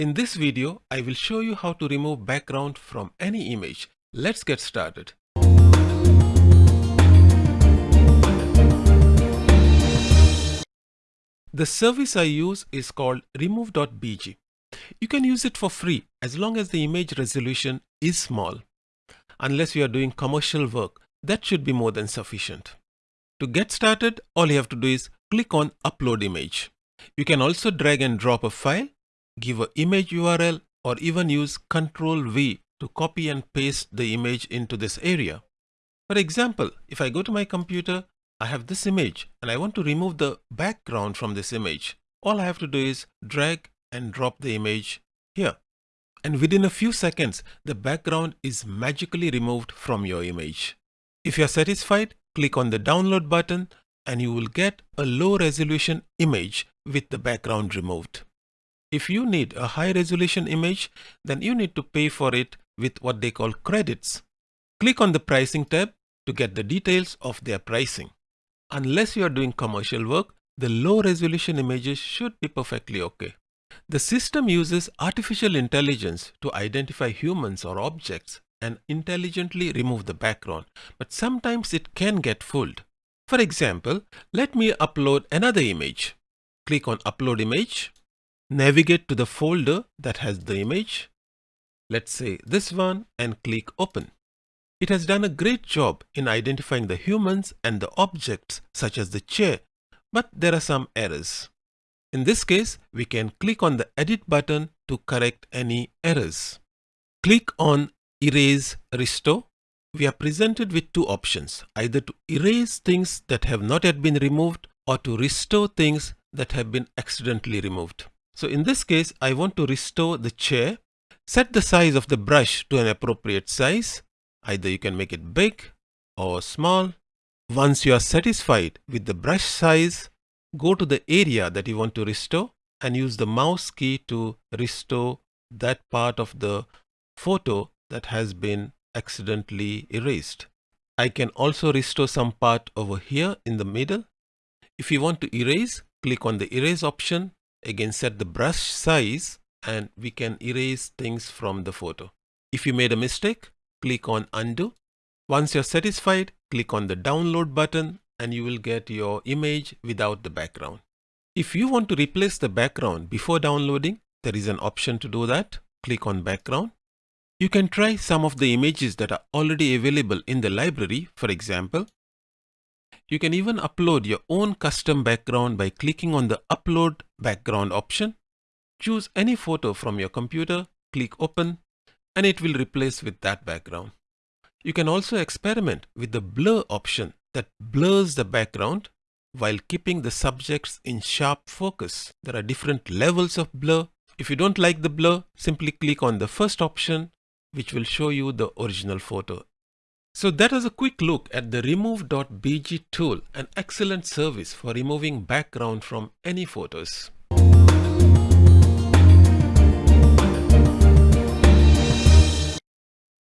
In this video, I will show you how to remove background from any image. Let's get started. The service I use is called remove.bg. You can use it for free as long as the image resolution is small. Unless you are doing commercial work, that should be more than sufficient. To get started, all you have to do is click on upload image. You can also drag and drop a file, give an image URL or even use Ctrl V to copy and paste the image into this area. For example, if I go to my computer, I have this image and I want to remove the background from this image. All I have to do is drag and drop the image here. And within a few seconds, the background is magically removed from your image. If you are satisfied, click on the download button and you will get a low resolution image with the background removed. If you need a high resolution image, then you need to pay for it with what they call credits. Click on the pricing tab to get the details of their pricing. Unless you are doing commercial work, the low resolution images should be perfectly okay. The system uses artificial intelligence to identify humans or objects and intelligently remove the background, but sometimes it can get fooled. For example, let me upload another image. Click on upload image, navigate to the folder that has the image. Let's say this one and click open. It has done a great job in identifying the humans and the objects such as the chair, but there are some errors. In this case, we can click on the edit button to correct any errors. Click on erase restore. We are presented with two options, either to erase things that have not yet been removed or to restore things that have been accidentally removed. So in this case, I want to restore the chair. Set the size of the brush to an appropriate size. Either you can make it big or small. Once you are satisfied with the brush size, go to the area that you want to restore and use the mouse key to restore that part of the photo that has been accidentally erased. I can also restore some part over here in the middle. If you want to erase, click on the erase option. Again, set the brush size and we can erase things from the photo. If you made a mistake, click on undo. Once you're satisfied, click on the download button and you will get your image without the background. If you want to replace the background before downloading, there is an option to do that. Click on background. You can try some of the images that are already available in the library, for example. You can even upload your own custom background by clicking on the upload background option. Choose any photo from your computer, click open, and it will replace with that background. You can also experiment with the blur option that blurs the background while keeping the subjects in sharp focus. There are different levels of blur. If you don't like the blur, simply click on the first option which will show you the original photo. So that was a quick look at the remove.bg tool, an excellent service for removing background from any photos.